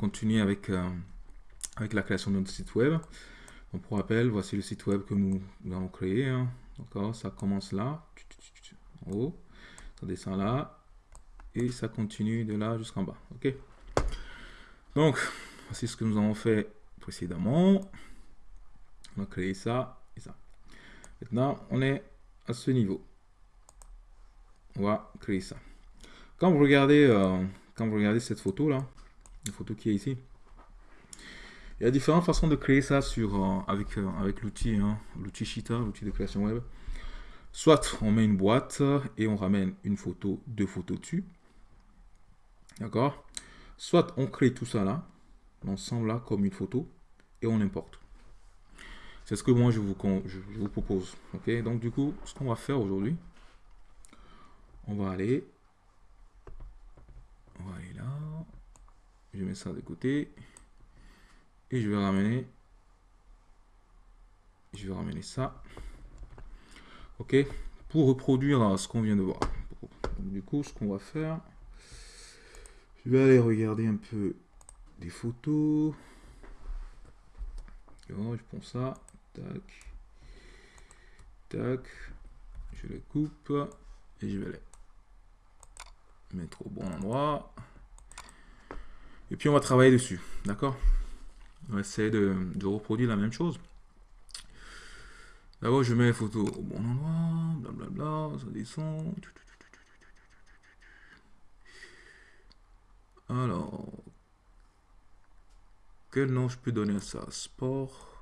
continue avec, euh, avec la création de notre site web. Pour rappel, voici le site web que nous, avons créé. Hein. D'accord Ça commence là, en haut, ça descend là, et ça continue de là jusqu'en bas. Ok Donc, voici ce que nous avons fait précédemment. On a créé ça et ça. Maintenant, on est à ce niveau. On va créer ça. Quand vous regardez, euh, quand vous regardez cette photo là, photo qui est ici, il y a différentes façons de créer ça sur, euh, avec, euh, avec l'outil, hein, l'outil Cheetah, l'outil de création web. Soit on met une boîte et on ramène une photo, deux photos dessus. D'accord? Soit on crée tout ça là, l'ensemble là, comme une photo, et on importe. C'est ce que moi je vous, je vous propose. Ok? Donc du coup, ce qu'on va faire aujourd'hui, on va aller, on va aller là, je mets ça de côté, et je vais ramener, je vais ramener ça, ok, pour reproduire ce qu'on vient de voir. du coup, ce qu'on va faire, je vais aller regarder un peu des photos. je prends ça, tac, tac, je le coupe. Et je vais les mettre au bon endroit. Et puis on va travailler dessus, d'accord? On va essayer de, reproduire la même chose. D'abord je mets les photos au bon endroit, blablabla, ça descend. Alors, quel nom je peux donner à ça? Sport.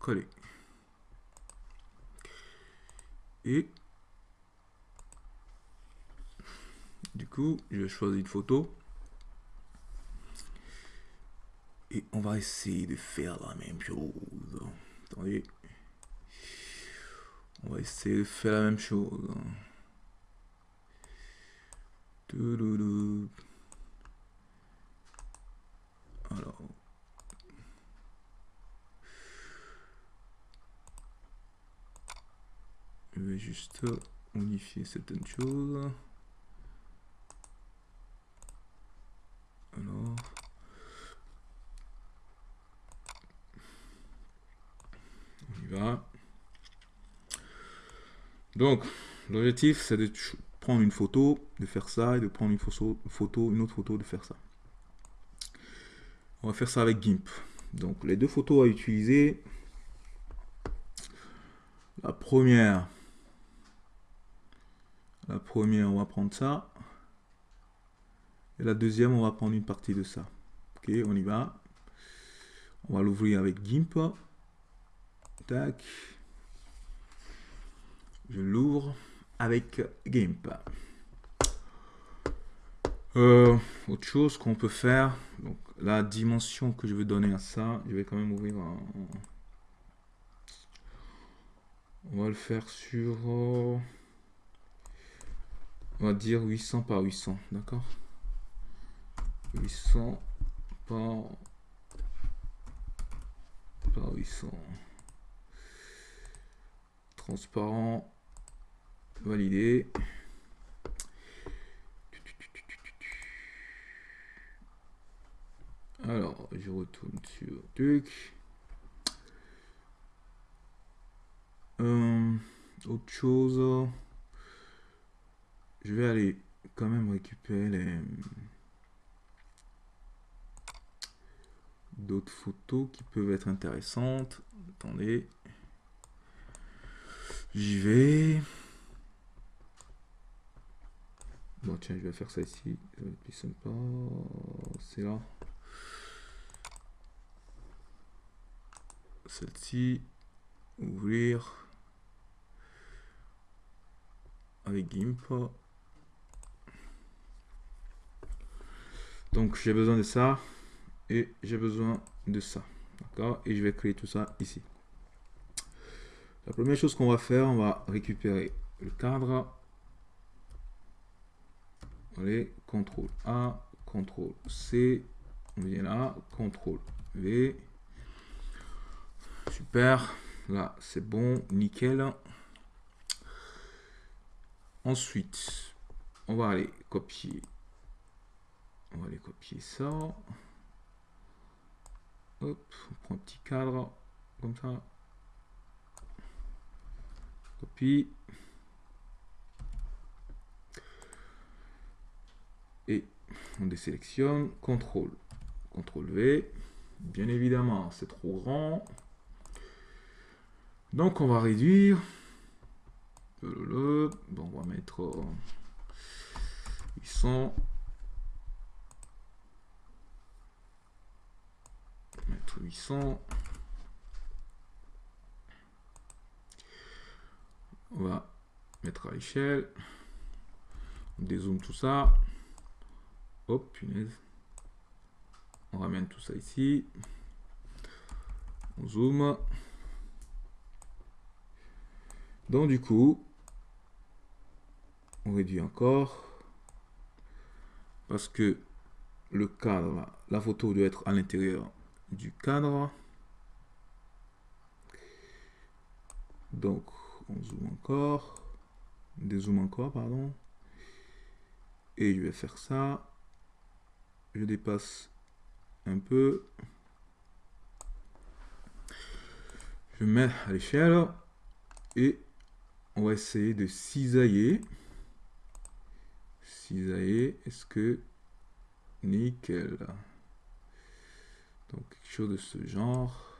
Coller. Et du coup, je vais choisir une photo. Et on va essayer de faire la même chose. Attendez. On va essayer de faire la même chose. Alors. Je vais juste unifier certaines choses. Alors. On y va. Donc, l'objectif, c'est de prendre une photo, de faire ça, et de prendre une photo, une autre photo, de faire ça. On va faire ça avec GIMP. Donc les deux photos à utiliser. La première, la première, on va prendre ça. Et la deuxième, on va prendre une partie de ça. Ok, on y va. On va l'ouvrir avec GIMP. Tac. Je l'ouvre avec GIMP. Euh, autre chose qu'on peut faire, donc la dimension que je veux donner à ça, je vais quand même ouvrir un... On va le faire sur... Euh, on va dire 800 par 800, d'accord? 800 par... par 800. Transparent Valider. Alors, je retourne sur truc. Euh, autre chose. Je vais aller quand même récupérer les d'autres photos qui peuvent être intéressantes. Attendez. J'y vais. Bon, tiens, je vais faire ça ici. plus sympa. C'est là. Celle-ci. Ouvrir. Avec GIMP. Donc, j'ai besoin de ça. Et j'ai besoin de ça. D'accord? Et je vais créer tout ça ici. La première chose qu'on va faire, on va récupérer le cadre Allez, CTRL A, CTRL C, on vient là, CTRL V. Super, là c'est bon, nickel. Ensuite, on va aller copier. copier ça. Hop, on prend un petit cadre, comme ça. Copie. Et on désélectionne, CTRL, CTRL V. Bien évidemment, c'est trop grand. Donc on va réduire. Bon, on va mettre 800. Mettre 800. On va mettre à l'échelle. On dézoome tout ça. Punaise. On ramène tout ça ici. On zoome. Donc du coup, on réduit encore. Parce que le cadre, la photo doit être à l'intérieur du cadre. Donc, on zoome encore. Dézoome encore, pardon. Et je vais faire ça. Je dépasse un peu. Je mets à l'échelle. Et on va essayer de cisailler. Cisailler, est-ce que... Nickel? Donc quelque chose de ce genre.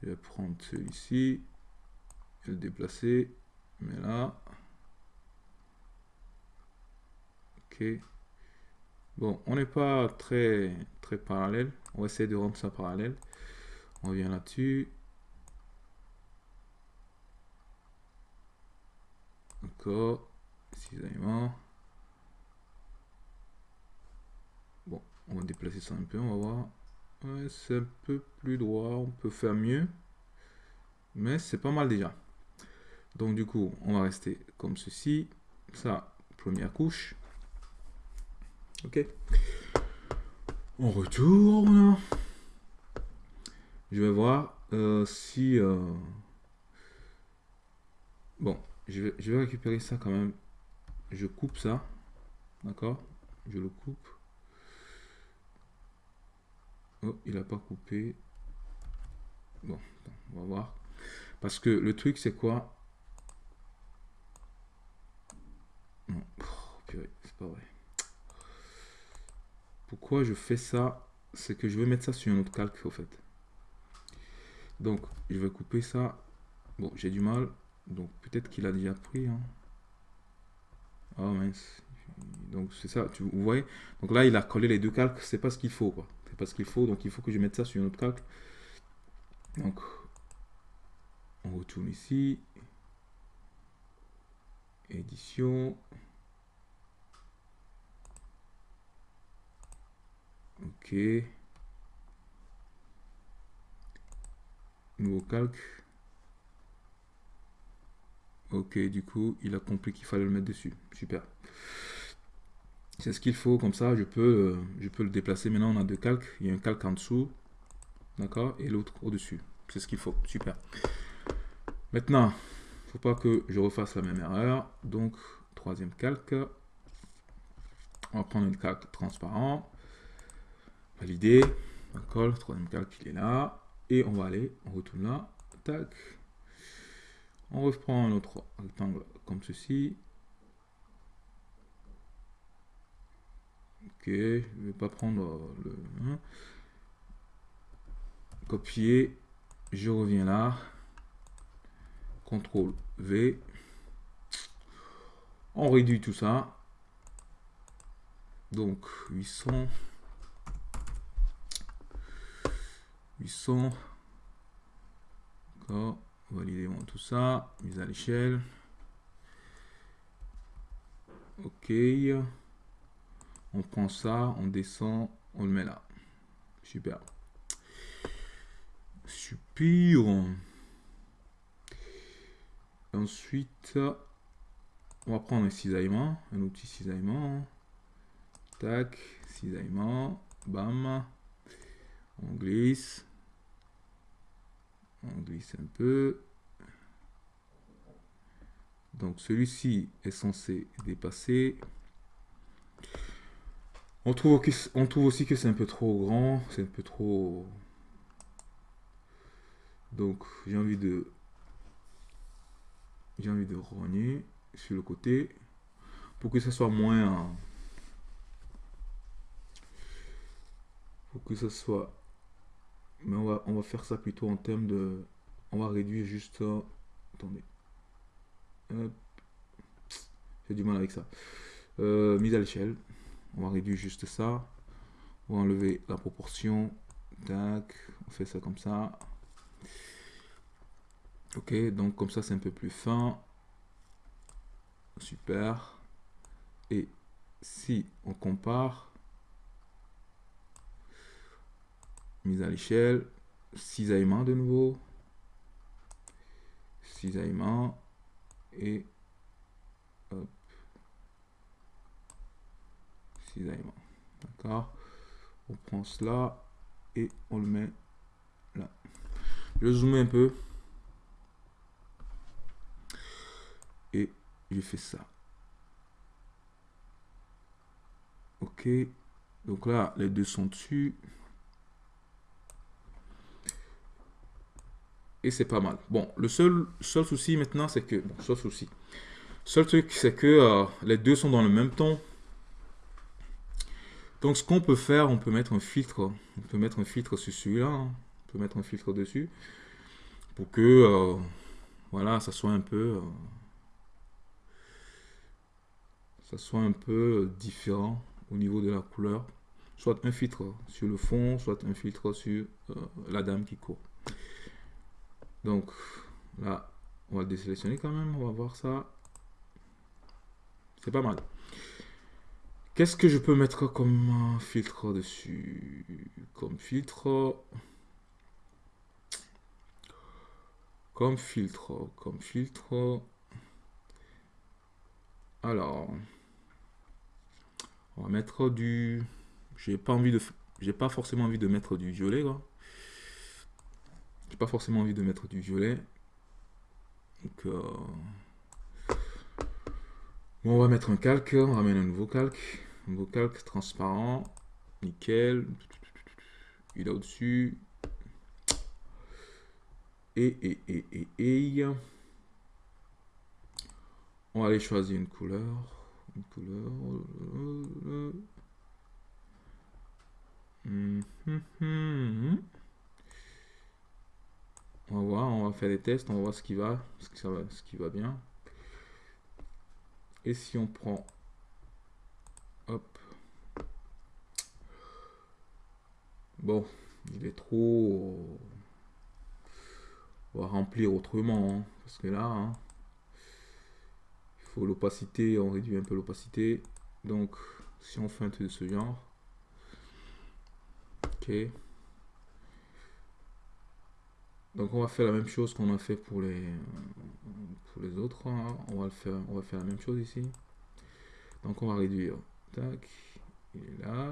Je vais prendre celui-ci. Et le déplacer. Mais là. Ok. Bon, on n'est pas très, très parallèle. On va essayer de rendre ça parallèle. On revient là-dessus. Encore. Cisaillement. Bon, on va déplacer ça un peu, on va voir. c'est un peu plus droit, on peut faire mieux. Mais c'est pas mal déjà. Donc du coup, on va rester comme ceci. Ça, première couche. Ok. On retourne. Je vais voir euh, si... Euh, bon, je vais, récupérer ça quand même. Je coupe ça. D'accord? Je le coupe. Oh, il n'a pas coupé. Bon, on va voir. Parce que le truc, c'est quoi? C'est pas vrai. Pourquoi je fais ça C'est que je vais mettre ça sur un autre calque, au fait. Donc, je vais couper ça. Bon, j'ai du mal. Donc, peut-être qu'il a déjà pris. Hein. Oh mince. Donc, c'est ça, tu, vous voyez? Donc là, il a collé les deux calques. C'est pas ce qu'il faut, quoi. C'est pas ce qu'il faut. Donc, il faut que je mette ça sur un autre calque. Donc, on retourne ici. Édition. Ok. Nouveau calque. Ok, du coup, il a compris qu'il fallait le mettre dessus. Super. C'est ce qu'il faut, comme ça, je peux, je peux le déplacer. Maintenant, on a deux calques. Il y a un calque en dessous, d'accord, et l'autre au-dessus. C'est ce qu'il faut. Super. Maintenant, faut pas que je refasse la même erreur. Donc, troisième calque. On va prendre une calque transparent. Valider. D'accord, troisième calque, il est là. Et on va aller, on retourne là. Tac. On reprend un autre rectangle comme ceci. Ok, je ne vais pas prendre le... Hein. Copier. Je reviens là. CTRL V. On réduit tout ça. Donc 800. 800. D'accord. Tout ça. Mise à l'échelle. Ok. On prend ça, on descend, on le met là. Super. Super. Ensuite, on va prendre un cisaillement, un outil cisaillement. Tac, cisaillement, bam. On glisse. On glisse un peu. Donc celui-ci est censé dépasser. On trouve, on trouve aussi que c'est un peu trop grand, c'est un peu trop... Donc j'ai envie de... J'ai envie de rogner sur le côté pour que ça soit moins... Pour que ça soit... Mais on va, on va faire ça plutôt en termes de... On va réduire juste... Attendez. J'ai du mal avec ça. Euh, mise à l'échelle. On va réduire juste ça. On va enlever la proportion. Tac. On fait ça comme ça. Ok, donc comme ça c'est un peu plus fin. Super. Et si on compare, mise à l'échelle, cisaillement de nouveau, cisaillement et hop, D'accord On prend cela et on le met là. Je zoome un peu. Et je fais ça. Ok. Donc là, les deux sont dessus. C'est pas mal. Bon, le seul, seul souci maintenant, c'est que... Bon, seul souci. Seul truc, c'est que euh, les deux sont dans le même ton. Donc, ce qu'on peut faire, on peut mettre un filtre. On peut mettre un filtre sur celui-là. Hein. On peut mettre un filtre dessus. Pour que, euh, voilà, ça soit un peu... Euh, ça soit un peu différent au niveau de la couleur. Soit un filtre sur le fond, soit un filtre sur la dame qui court. Donc, là, on va le désélectionner quand même. On va voir ça. C'est pas mal. Qu'est-ce que je peux mettre comme filtre dessus? Comme filtre... Comme filtre, comme filtre... Alors... On va mettre du... J'ai pas pas forcément envie de mettre du violet, Pas forcément envie de mettre du violet. Donc... Euh, on va mettre un calque, on ramène un nouveau calque. Un nouveau calque transparent. Nickel. Il est au-dessus. Et, et, et, et, et. On va aller choisir une couleur. Une couleur. On va voir, on va faire des tests, on va voir ce qui va, ce qui, va, bien. Et si on prend, hop, bon, il est trop, on va remplir autrement, hein, parce que là, hein, il faut l'opacité, on réduit un peu l'opacité. Donc, si on fait un truc de ce genre, ok. Donc on va faire la même chose qu'on a fait pour les, pour les autres. Hein. On, va le faire, on va faire la même chose ici. Donc on va réduire. Tac. Il est là.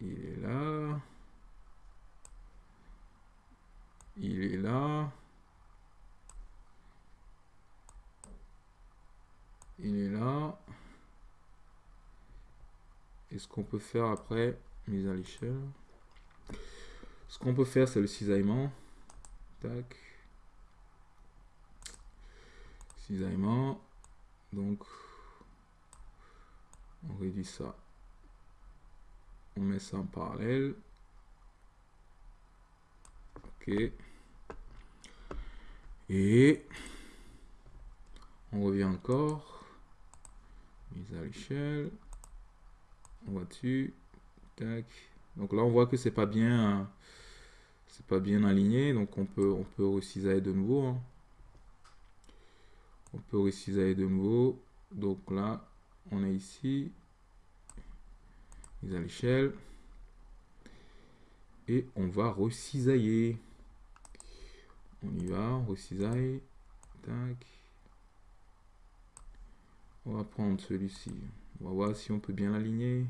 Il est là. Il est là. Il est là. Et ce qu'on peut faire après, mise à l'échelle. Ce qu'on peut faire, c'est le cisaillement. Tac. Cisaillement. Donc, on réduit ça. On met ça en parallèle. Ok. Et on revient encore. Mise à l'échelle. On va dessus. Tac. Donc là, on voit que c'est pas bien c'est pas bien aligné, donc on peut, on peut recisailler de nouveau. Hein. On peut recisailler de nouveau. Donc là, on est ici. Mise à l'échelle. Et on va recisailler. On y va, on. On va prendre celui-ci. On va voir si on peut bien l'aligner.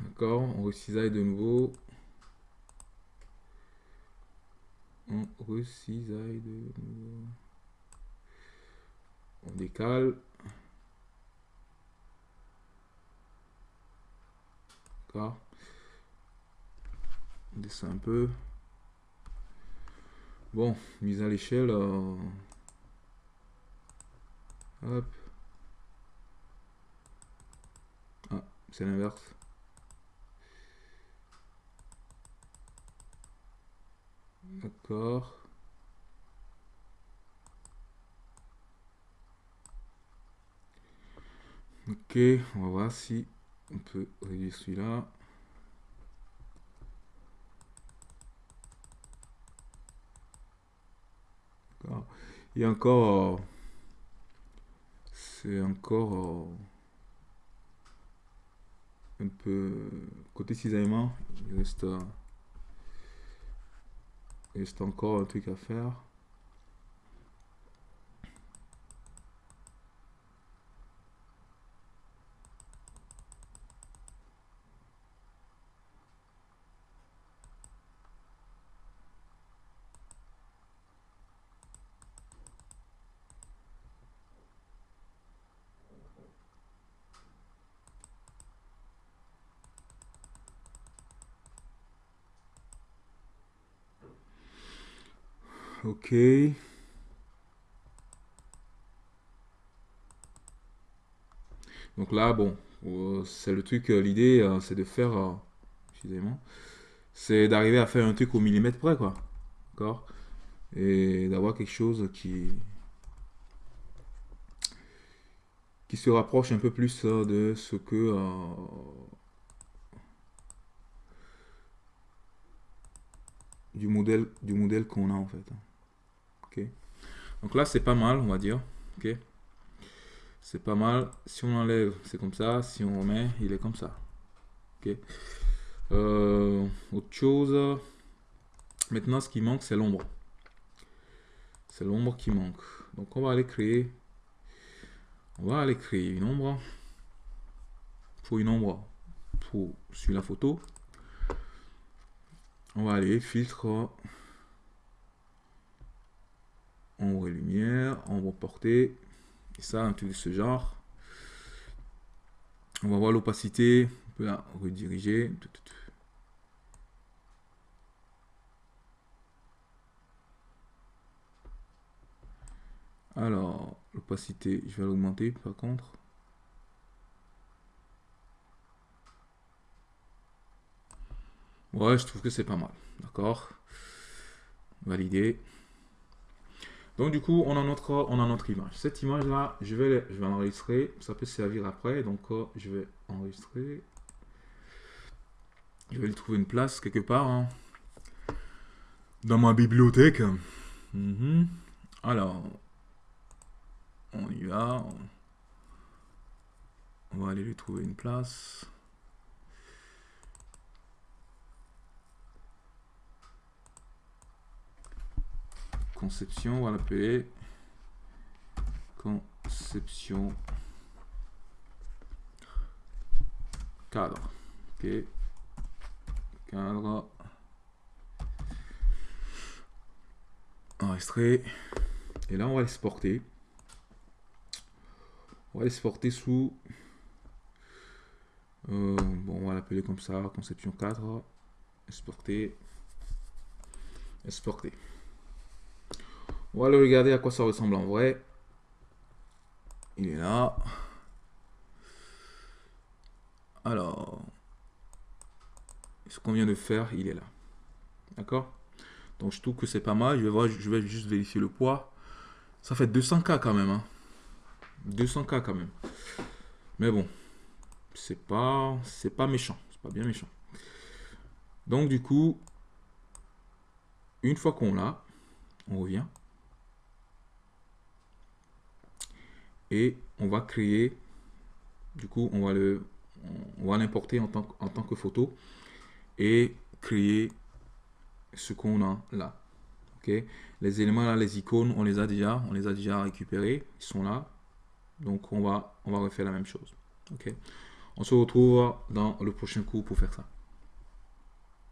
D'accord, on recisaille de nouveau. On recisaille de nouveau. décale. D'accord. On descend un peu. Bon, mise à l'échelle. Euh, hop. Ah, c'est l'inverse. D'accord. Ok, on va voir si on peut réduire celui-là. A encore... C'est encore... Un peu... Côté cisaillement, il reste... Il reste encore un truc à faire. Ok. Donc là, bon, euh, c'est le truc, euh, l'idée, euh, c'est de faire, excusez-moi, c'est d'arriver à faire un truc au millimètre près, quoi. D'accord? Et d'avoir quelque chose qui... qui se rapproche un peu plus de ce que... du modèle, du modèle qu'on a, en fait. Donc là, c'est pas mal, on va dire. Ok. C'est pas mal. Si on enlève, c'est comme ça. Si on remet, il est comme ça. Ok. Euh, autre chose. Maintenant, ce qui manque, c'est l'ombre. C'est l'ombre qui manque. Donc, on va aller créer. On va aller créer une ombre. Pour une ombre pour sur la photo. On va aller filtre ombre et ombre portée, et ça, un truc de ce genre. On va voir l'opacité, on peut la rediriger. Alors, l'opacité, je vais l'augmenter par contre. Ouais, je trouve que c'est pas mal. D'accord Valider. Donc du coup, on a notre, on a notre image. Cette image-là, je vais, je vais l'enregistrer. Ça peut servir après. Donc euh, je vais enregistrer. Je vais lui trouver une place quelque part. Hein. Dans ma bibliothèque. Mhm. Alors, on y va. On va aller lui trouver une place. Conception, on va l'appeler conception cadre. Ok. Cadre. Enregistrer. Et là, on va l'exporter. On va l'exporter sous... Euh, bon, on va l'appeler comme ça, conception cadre. Exporter. Exporter. On va regarder à quoi ça ressemble en vrai. Il est là. Alors, ce qu'on vient de faire, il est là. D'accord? Donc je trouve que c'est pas mal. Je vais, voir, je vais juste vérifier le poids. Ça fait 200K quand même. Hein. 200K quand même. Mais bon, c'est pas, c'est pas méchant. C'est pas bien méchant. Donc du coup, une fois qu'on l'a, on revient. Et on va créer, du coup, on va le, on va l'importer en tant, en tant que photo et créer ce qu'on a là. Ok, les éléments là, les icônes, on les a déjà, on les a déjà récupérés, ils sont là. Donc on va, on va refaire la même chose. Ok, on se retrouve dans le prochain cours pour faire ça.